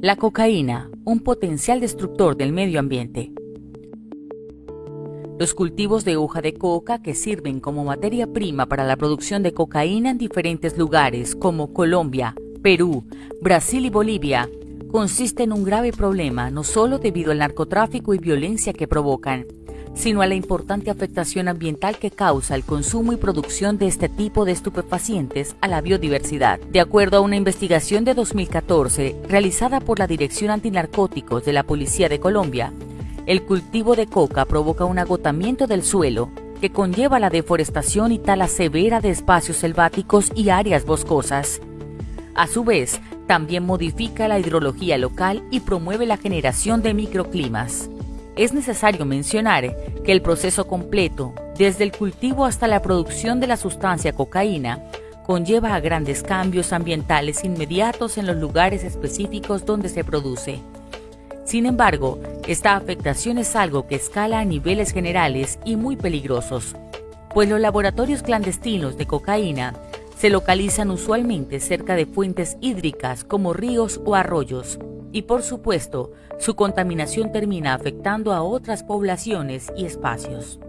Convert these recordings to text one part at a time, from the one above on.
La cocaína, un potencial destructor del medio ambiente. Los cultivos de hoja de coca que sirven como materia prima para la producción de cocaína en diferentes lugares como Colombia, Perú, Brasil y Bolivia consisten en un grave problema no solo debido al narcotráfico y violencia que provocan, sino a la importante afectación ambiental que causa el consumo y producción de este tipo de estupefacientes a la biodiversidad. De acuerdo a una investigación de 2014 realizada por la Dirección Antinarcóticos de la Policía de Colombia, el cultivo de coca provoca un agotamiento del suelo que conlleva la deforestación y tala severa de espacios selváticos y áreas boscosas. A su vez, también modifica la hidrología local y promueve la generación de microclimas es necesario mencionar que el proceso completo, desde el cultivo hasta la producción de la sustancia cocaína, conlleva a grandes cambios ambientales inmediatos en los lugares específicos donde se produce. Sin embargo, esta afectación es algo que escala a niveles generales y muy peligrosos, pues los laboratorios clandestinos de cocaína se localizan usualmente cerca de fuentes hídricas como ríos o arroyos, y por supuesto, su contaminación termina afectando a otras poblaciones y espacios.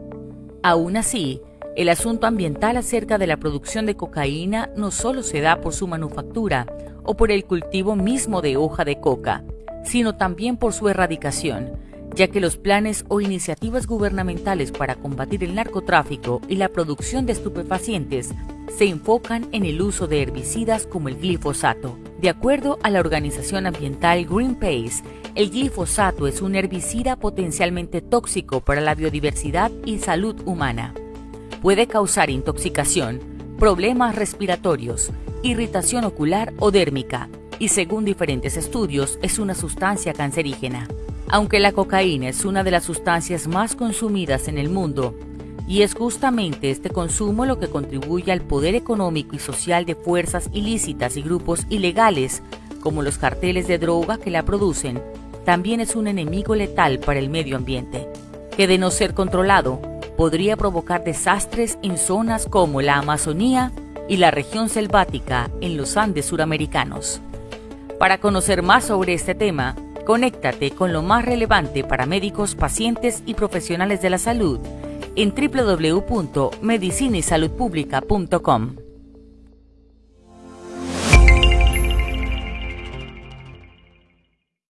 Aún así, el asunto ambiental acerca de la producción de cocaína no solo se da por su manufactura o por el cultivo mismo de hoja de coca, sino también por su erradicación, ya que los planes o iniciativas gubernamentales para combatir el narcotráfico y la producción de estupefacientes se enfocan en el uso de herbicidas como el glifosato. De acuerdo a la organización ambiental Greenpeace, el glifosato es un herbicida potencialmente tóxico para la biodiversidad y salud humana. Puede causar intoxicación, problemas respiratorios, irritación ocular o dérmica, y según diferentes estudios es una sustancia cancerígena. Aunque la cocaína es una de las sustancias más consumidas en el mundo, y es justamente este consumo lo que contribuye al poder económico y social de fuerzas ilícitas y grupos ilegales, como los carteles de droga que la producen, también es un enemigo letal para el medio ambiente, que de no ser controlado, podría provocar desastres en zonas como la Amazonía y la región selvática en los Andes suramericanos. Para conocer más sobre este tema, conéctate con lo más relevante para médicos, pacientes y profesionales de la salud en www.medicinaysaludpublica.com.